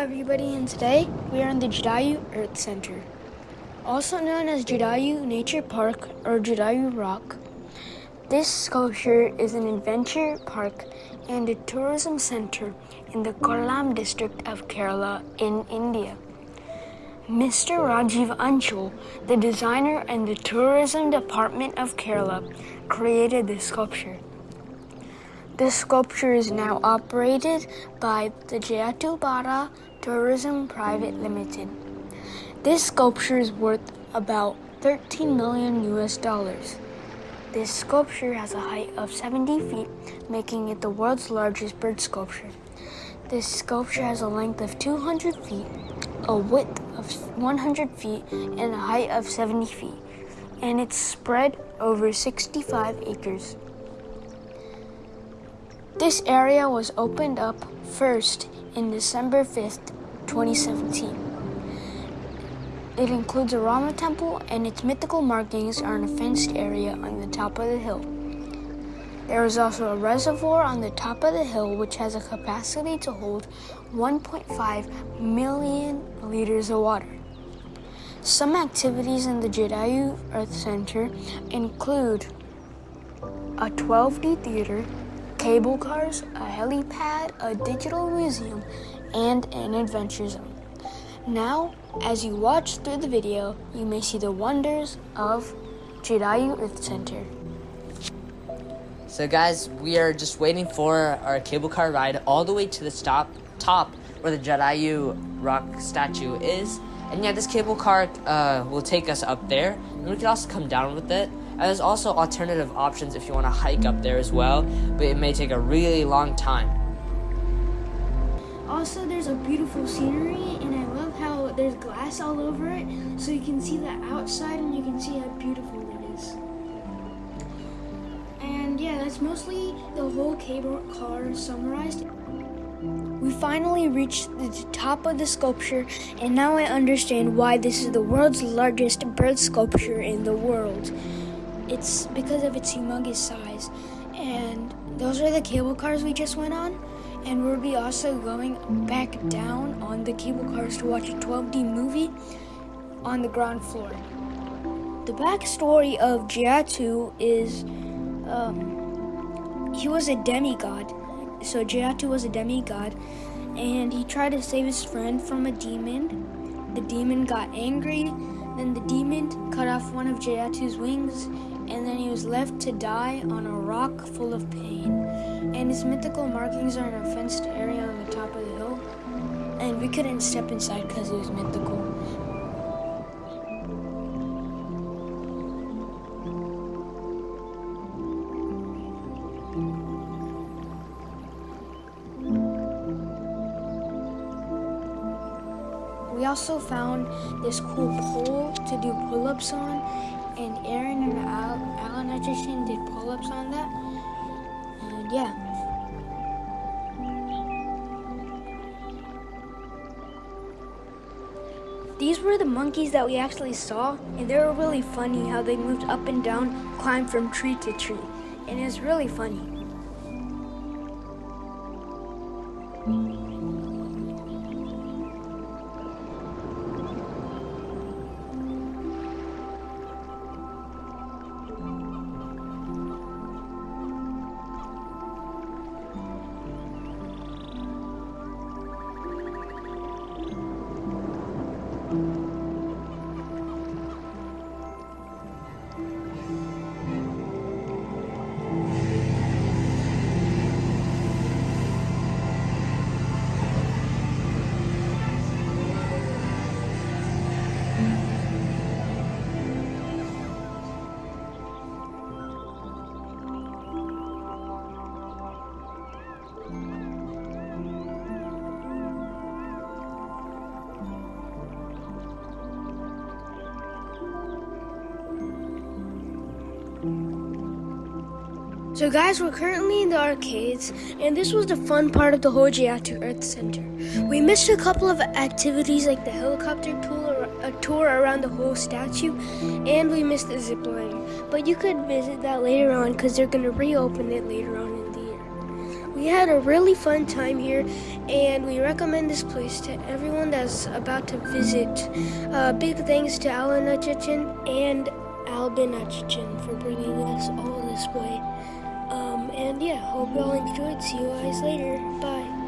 everybody, and today we are in the Jatayu Earth Center, also known as Jatayu Nature Park or Jatayu Rock. This sculpture is an adventure park and a tourism center in the Kollam district of Kerala in India. Mr. Rajiv Anchal, the designer and the tourism department of Kerala, created this sculpture. The sculpture is now operated by the Jayatubara Tourism Private Limited. This sculpture is worth about 13 million US dollars. This sculpture has a height of 70 feet, making it the world's largest bird sculpture. This sculpture has a length of 200 feet, a width of 100 feet, and a height of 70 feet, and it's spread over 65 acres. This area was opened up first in December 5th, 2017. It includes a Rama temple and its mythical markings are in a fenced area on the top of the hill. There is also a reservoir on the top of the hill which has a capacity to hold 1.5 million liters of water. Some activities in the Jatayu Earth Center include a 12D theater, cable cars, a helipad, a digital museum, and an adventure zone. Now, as you watch through the video, you may see the wonders of Jatayu Earth Center. So guys, we are just waiting for our cable car ride all the way to the stop top where the Jatayu rock statue is. And yeah, this cable car uh, will take us up there. And we can also come down with it. There's also alternative options if you want to hike up there as well, but it may take a really long time. Also, there's a beautiful scenery, and I love how there's glass all over it, so you can see the outside and you can see how beautiful it is. And yeah, that's mostly the whole cable car summarized. We finally reached the top of the sculpture, and now I understand why this is the world's largest bird sculpture in the world. It's because of its humongous size. And those are the cable cars we just went on. And we'll be also going back down on the cable cars to watch a 12D movie on the ground floor. The backstory of Jatayu is um, he was a demigod. So Jatayu was a demigod, and he tried to save his friend from a demon. The demon got angry, then the demon cut off one of Jatayu's wings and then he was left to die on a rock full of pain. And his mythical markings are in a fenced area on the top of the hill, and we couldn't step inside because it was mythical. We also found this cool pole to do pull-ups on and Aaron and Al, Alan Etchison did pull-ups on that. And yeah. These were the monkeys that we actually saw, and they were really funny how they moved up and down, climbed from tree to tree. And it was really funny. So guys, we're currently in the arcades, and this was the fun part of the Hojiatu Earth Center. We missed a couple of activities like the helicopter tour, a tour around the whole statue, and we missed the zip line. But you could visit that later on because they're going to reopen it later on in the year. We had a really fun time here, and we recommend this place to everyone that's about to visit. Uh, big thanks to Alan Achichen and Albin Achichen for bringing us all this way. And yeah, hope you all enjoyed. See you guys later. Bye.